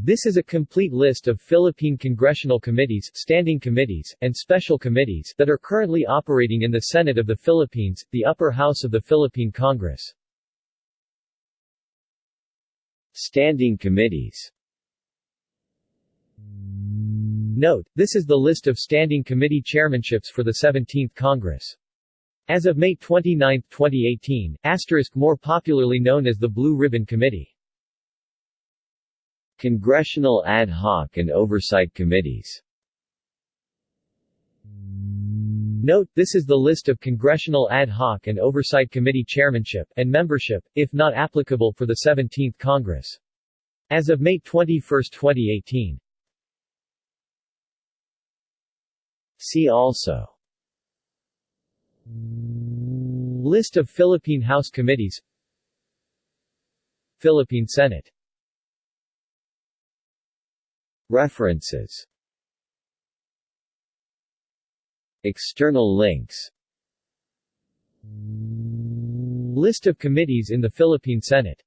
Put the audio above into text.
This is a complete list of Philippine congressional committees, standing committees, and special committees that are currently operating in the Senate of the Philippines, the upper house of the Philippine Congress. Standing committees Note, this is the list of standing committee chairmanships for the 17th Congress. As of May 29, 2018, asterisk more popularly known as the Blue Ribbon Committee. Congressional Ad Hoc and Oversight Committees Note, this is the list of Congressional Ad Hoc and Oversight Committee chairmanship, and membership, if not applicable for the 17th Congress. As of May 21, 2018. See also List of Philippine House Committees Philippine Senate References. External links. List of committees in the Philippine Senate